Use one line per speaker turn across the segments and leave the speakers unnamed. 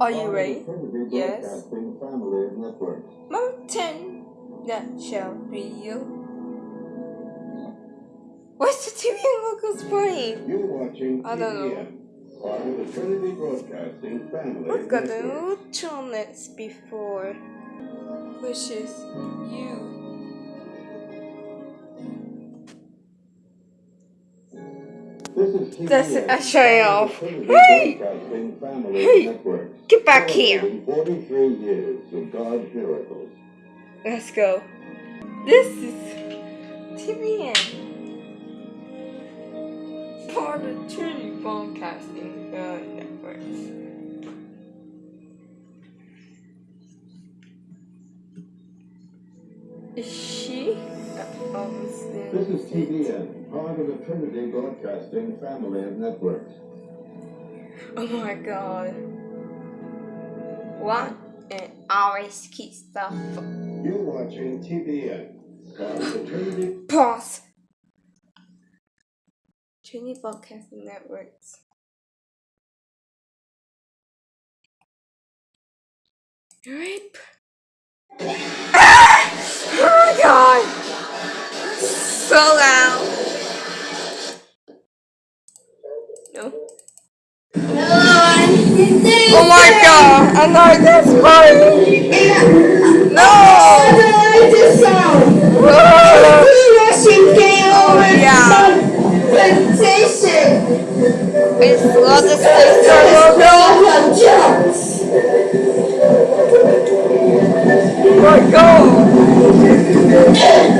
Are you ready? Yes.
Broadcasting Family of Networks.
Mountain Nutshell Video. What's the TV locals playing?
You're watching
I don't know.
TBN, part of the Trinity Broadcasting Family
We've got the channels before, which is you. That's a
part
off.
of the Trinity
Hey! Hey! Get back here.
Celebrating 43 years of God's miracles.
Let's go. This is TBN. Part of Trinity Broadcasting uh, Networks. Is she? Obviously.
This is TBN, part of the Trinity Broadcasting Family of Networks.
Oh my god. What? And always keep stuff.
You're watching TBN, part of the Trinity
Pause. Trinity Broadcasting Networks. Rape. Ah! Oh my god. So loud. No. Oh my god. I know this part. No. Oh yeah. It's the sister logo. Oh my god.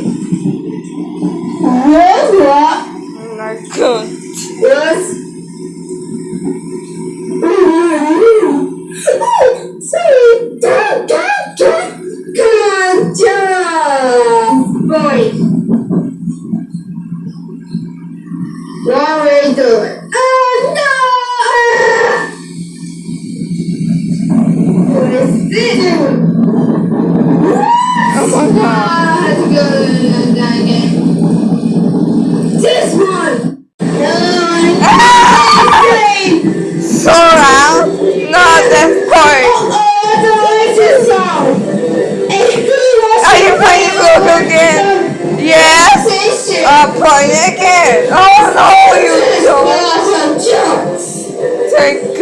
What
are we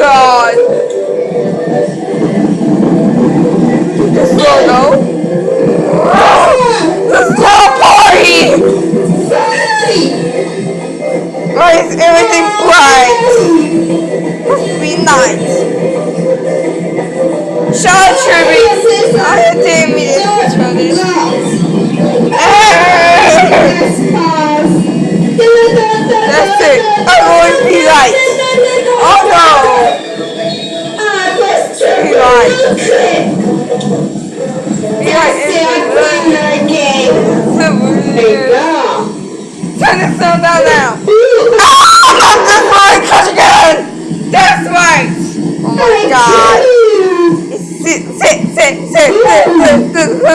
God.
This
logo. The small party. Why is everything bright? Be night. Shut up, Tribby. I didn't mean to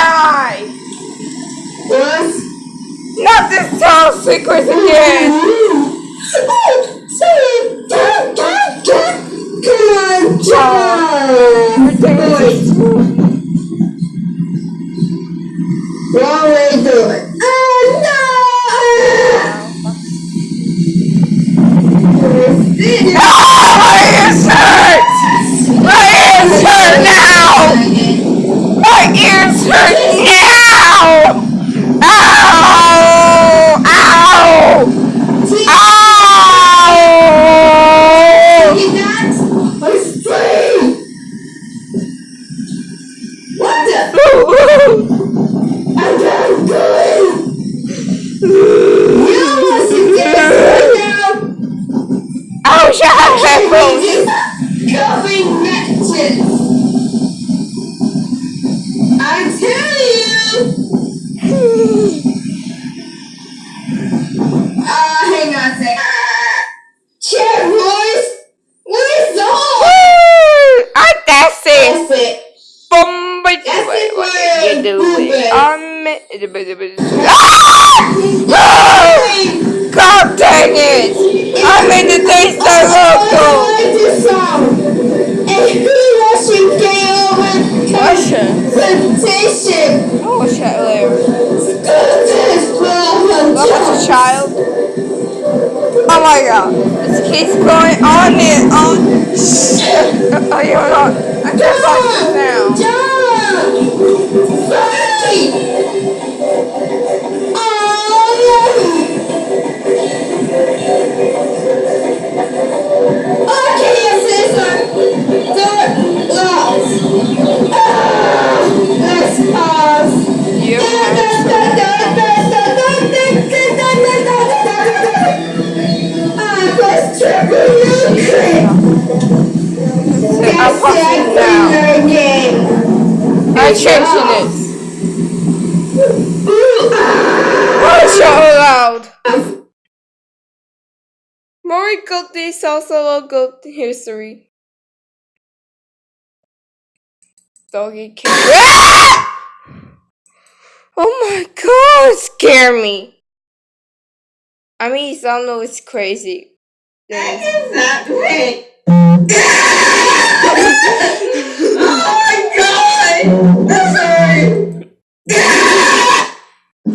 die! Was? Not this house, sequence again! What
did you do? Um, Ah! God dang it! I'm in the Daystar
I
local!
like this song. And who watching KO
Russian.
Temptation?
Oh, shit, earlier.
This
What was a child? Oh my god. This keeps going on and on. Oh, you're not. I can't fuck this
again.
I'm changing this. Oh, so loud. Mori Guilty Salsa Goat History. Doggy kill. Oh my god, scare me. I mean, some know it's crazy.
That is not great.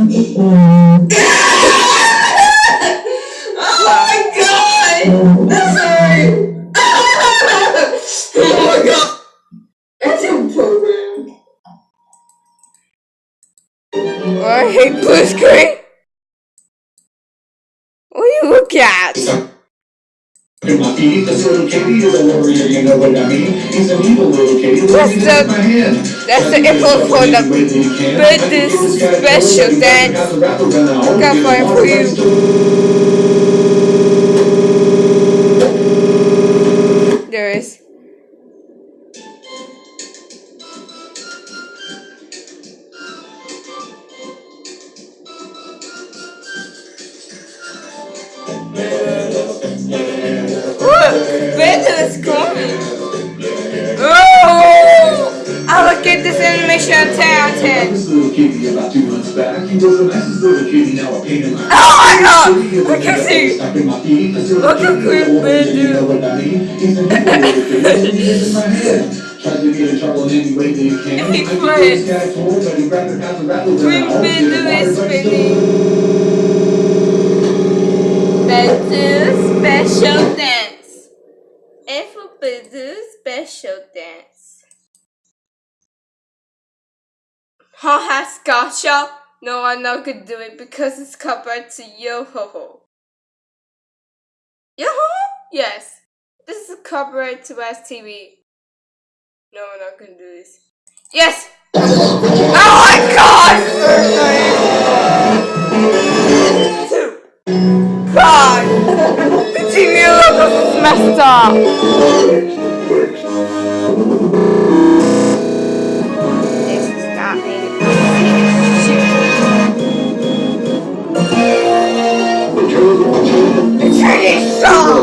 oh my god! I'm sorry. oh my god! That's your program.
I hate blue screen. What do you look at?
In my feet, this little kitty is a warrior, you know what I mean? He's an evil little kitty.
That's the- that's the info for the Buddhist special dance. Got fire for you. 10.
This little kitty about two months back, he was little kitty, now a pain in my
Oh my god!
So he is
I can
a
see.
stuck in my feet. This little
Look how
kitty is a
creepy,
warrior, you know what I mean? He's an evil little kitty, he is in my head. Tries to get in trouble in any way that he can.
If he quit.
this guy told, but he grabbed the path of rattles and I
Creepy
almost
Huh, has gotcha? No, I'm not gonna do it because it's covered to yo ho ho. Yo ho ho? Yes. This is copyright to STV. No, I'm not gonna do this. Yes! Oh my god! Two. God! The TV logo is messed up!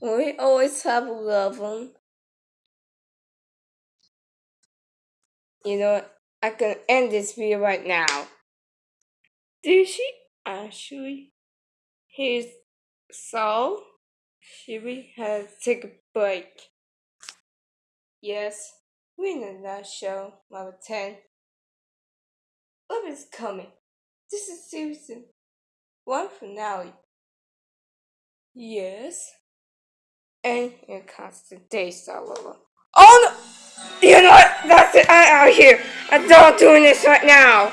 We always have love them. You know? I can end this video right now. Did she actually? His soul? Should we have to take a break? Yes, we're in a show, number 10. Love is coming. This is season one finale. Yes. And comes the day lover. Oh no! You know what? That's it. I'm out here. I'm done doing this right now.